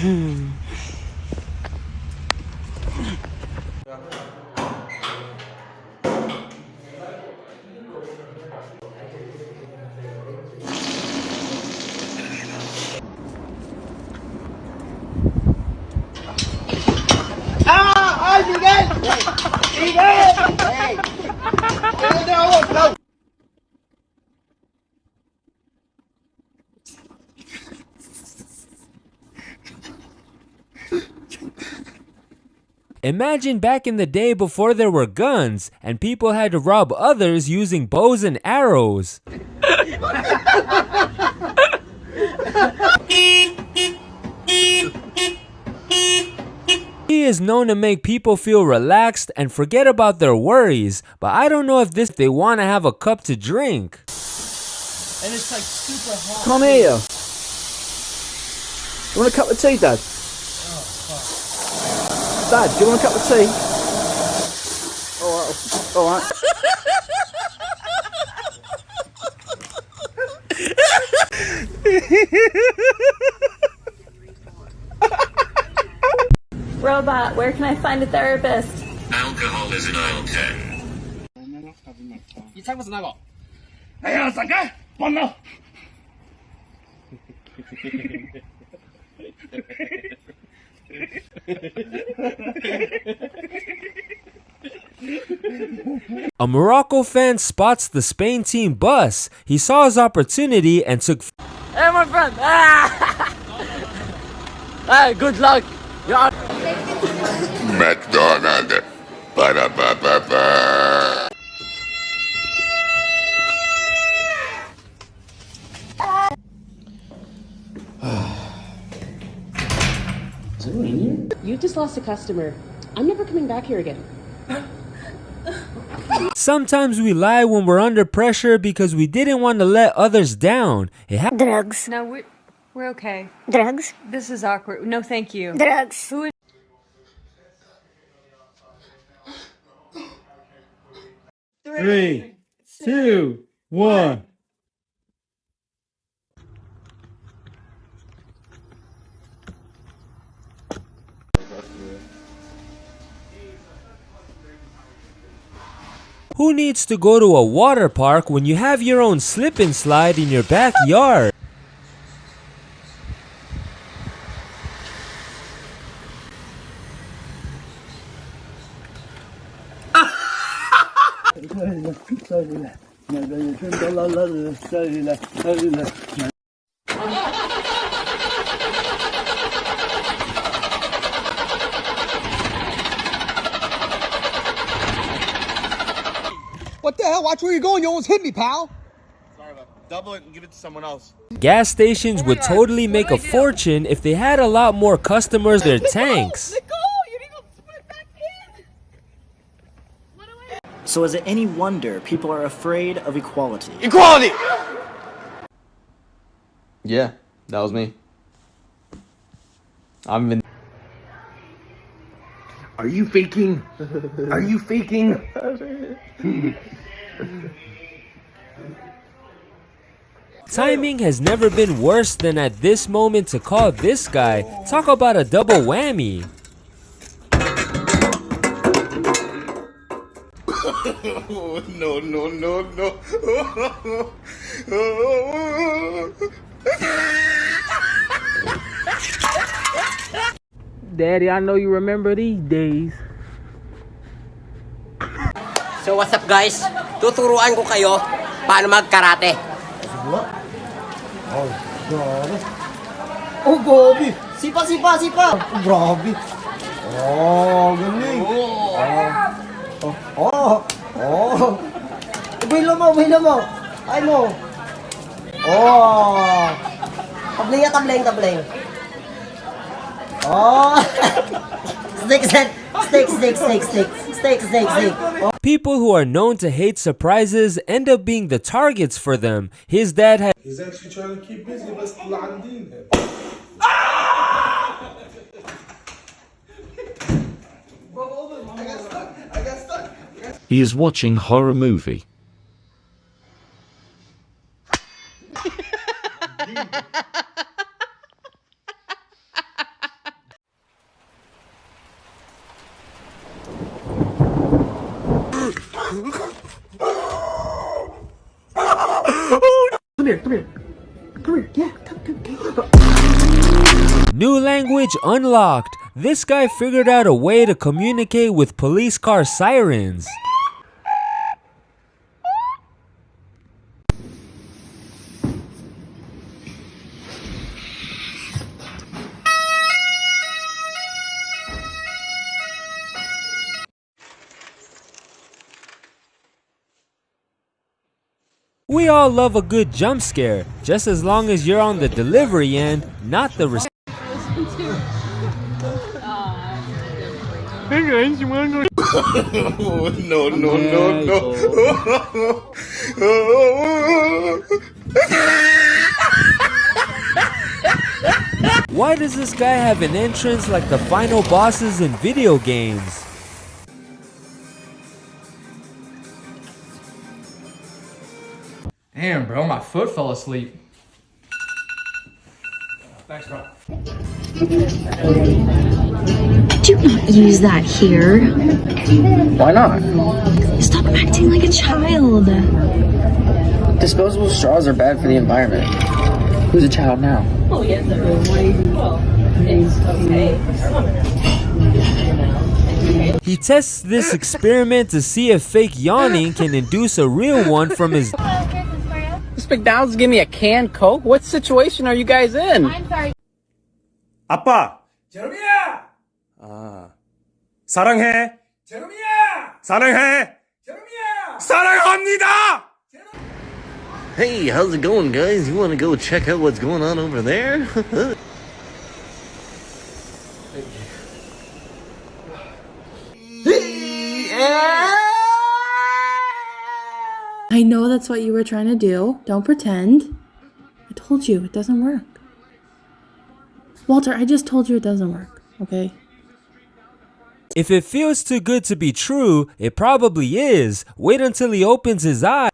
Hmm. ¡Ah! Miguel! ¡Miguel! Imagine back in the day before there were guns and people had to rob others using bows and arrows. He is known to make people feel relaxed and forget about their worries, but I don't know if this they want to have a cup to drink. And it's like super hot. Can't hear you. You want a cup of tea, Dad? Oh, Dad, do you want a cup of tea? Alright, alright. Robot, where can I find a therapist? Alcohol is an ten. You take what's another? Hey, I'm sorry. Bon no. Hehehehe a Morocco fan spots the Spain team bus. He saw his opportunity and took Hey, my friend! Ah! hey, good luck! Yeah. McDonald. Ba-da-ba-ba-ba. You just lost a customer. I'm never coming back here again. Sometimes we lie when we're under pressure because we didn't want to let others down. It ha- Drugs. No, we're, we're okay. Drugs. This is awkward. No, thank you. Drugs. Who is Three, two, one. Who needs to go to a water park when you have your own slip and slide in your backyard? What the hell? Watch where you're going. You almost hit me, pal. Sorry about Double it and give it to someone else. Gas stations would totally make a fortune if they had a lot more customers their tanks. So is it any wonder people are afraid of equality? Equality! Yeah, that was me. I'm in. Are you faking? Are you faking? Timing has never been worse than at this moment to call this guy. Talk about a double whammy. no, no, no, no. Daddy, I know you remember these days. So what's up guys? Tuturuan ko kayo paano mag-karate. Oh, grabe. Oh, grabe. Sipa, sipa, sipa. Oh, grabe. Oh, galing. Oh. Oh. Oh. Oh. Wala mo, wala mo. Ay mo. Oh. Tabling ya, tabling, tabling. Oh. stick, stick, stick, stick, stick, stick, stick, stick, stick. Oh. People who are known to hate surprises end up being the targets for them. His dad had He's actually trying to keep busy, but still عندين He is watching horror movie. come here, come here. Come here, yeah, come, come, come. New language unlocked. This guy figured out a way to communicate with police car sirens. We all love a good jump scare, just as long as you're on the delivery end, not the rec- no, no, no, no. Why does this guy have an entrance like the final bosses in video games? Damn, bro, my foot fell asleep. Thanks, bro. Do not use that here. Why not? Stop acting like a child. Disposable straws are bad for the environment. Who's a child now? Oh, yes, Well, it's okay. He tests this experiment to see if fake yawning can induce a real one from his. This McDonald's give me a canned Coke? What situation are you guys in? I'm sorry. 아빠. 제롬이야. 아. 사랑해. 제롬이야. 사랑해. 제롬이야. 사랑합니다. Hey, how's it going, guys? You want to go check out what's going on over there? I know that's what you were trying to do. Don't pretend. I told you it doesn't work. Walter, I just told you it doesn't work, okay? If it feels too good to be true, it probably is. Wait until he opens his eye.